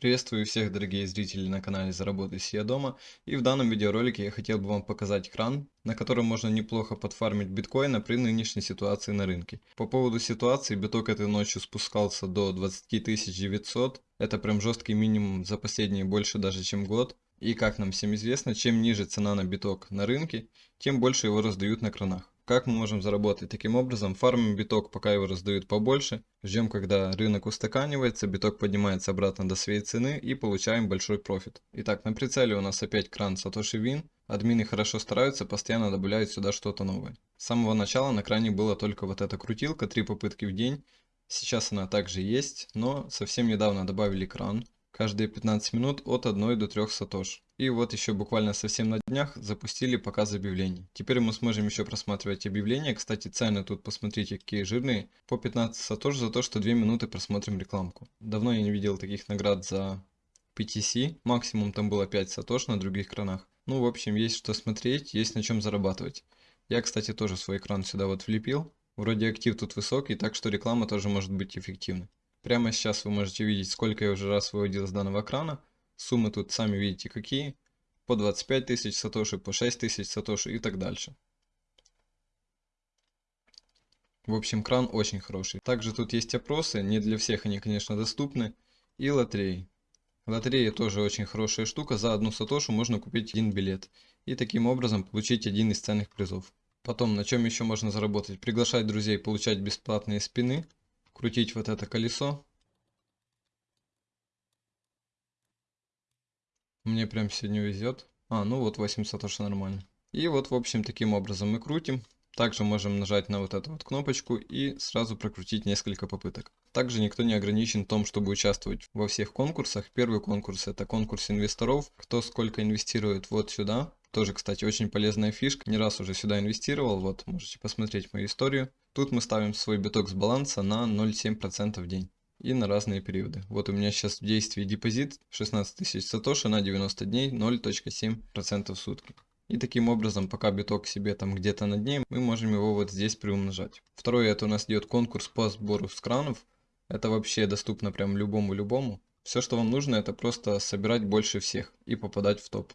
Приветствую всех дорогие зрители на канале Заработай Сидя Дома и в данном видеоролике я хотел бы вам показать кран, на котором можно неплохо подфармить биткоина при нынешней ситуации на рынке. По поводу ситуации, биток этой ночью спускался до 20 900, это прям жесткий минимум за последние больше даже чем год. И как нам всем известно, чем ниже цена на биток на рынке, тем больше его раздают на кранах. Как мы можем заработать таким образом? Фармим биток, пока его раздают побольше. Ждем, когда рынок устаканивается, биток поднимается обратно до своей цены и получаем большой профит. Итак, на прицеле у нас опять кран Satoshi Win. Админы хорошо стараются, постоянно добавляют сюда что-то новое. С самого начала на кране была только вот эта крутилка, три попытки в день. Сейчас она также есть, но совсем недавно добавили кран каждые 15 минут от 1 до 3 сатош. И вот еще буквально совсем на днях запустили показ объявлений. Теперь мы сможем еще просматривать объявления. Кстати, цены тут посмотрите какие жирные. По 15 сатош за то, что 2 минуты просмотрим рекламку. Давно я не видел таких наград за PTC. Максимум там было 5 сатош на других кранах. Ну, в общем, есть что смотреть, есть на чем зарабатывать. Я, кстати, тоже свой экран сюда вот влепил. Вроде актив тут высокий, так что реклама тоже может быть эффективной. Прямо сейчас вы можете видеть, сколько я уже раз выводил с данного экрана. Суммы тут сами видите какие. По 25 тысяч сатоши, по 6 тысяч сатоши и так дальше. В общем, кран очень хороший. Также тут есть опросы, не для всех они, конечно, доступны. И лотереи. Лотерея тоже очень хорошая штука. За одну сатошу можно купить один билет. И таким образом получить один из ценных призов. Потом, на чем еще можно заработать? Приглашать друзей получать бесплатные спины крутить вот это колесо. Мне прям сегодня везет. А, ну вот 80 тоже нормально. И вот, в общем, таким образом мы крутим. Также можем нажать на вот эту вот кнопочку и сразу прокрутить несколько попыток. Также никто не ограничен в том, чтобы участвовать во всех конкурсах. Первый конкурс это конкурс инвесторов. Кто сколько инвестирует вот сюда. Тоже, кстати, очень полезная фишка. Не раз уже сюда инвестировал. Вот, можете посмотреть мою историю. Тут мы ставим свой биток с баланса на 0,7% в день. И на разные периоды. Вот у меня сейчас в действии депозит 16 тысяч сатоши на 90 дней 0,7% в сутки. И таким образом, пока биток себе там где-то на дне, мы можем его вот здесь приумножать. Второе, это у нас идет конкурс по сбору скранов. Это вообще доступно прям любому-любому. Все, что вам нужно, это просто собирать больше всех и попадать в топ.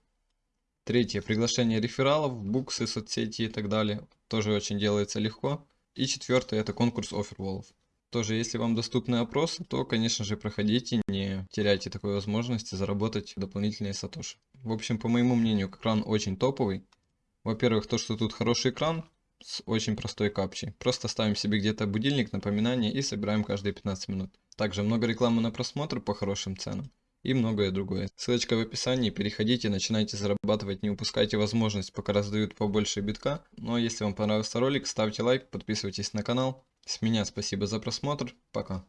Третье, приглашение рефералов, буксы, соцсети и так далее. Тоже очень делается легко. И четвертое, это конкурс оферволов. Тоже, если вам доступны опросы, то, конечно же, проходите, не теряйте такой возможности заработать дополнительные сатоши. В общем, по моему мнению, экран очень топовый. Во-первых, то, что тут хороший экран с очень простой капчей. Просто ставим себе где-то будильник, напоминание и собираем каждые 15 минут. Также много рекламы на просмотр по хорошим ценам и многое другое. Ссылочка в описании, переходите, начинайте зарабатывать, не упускайте возможность, пока раздают побольше битка. Ну а если вам понравился ролик, ставьте лайк, подписывайтесь на канал. С меня спасибо за просмотр, пока.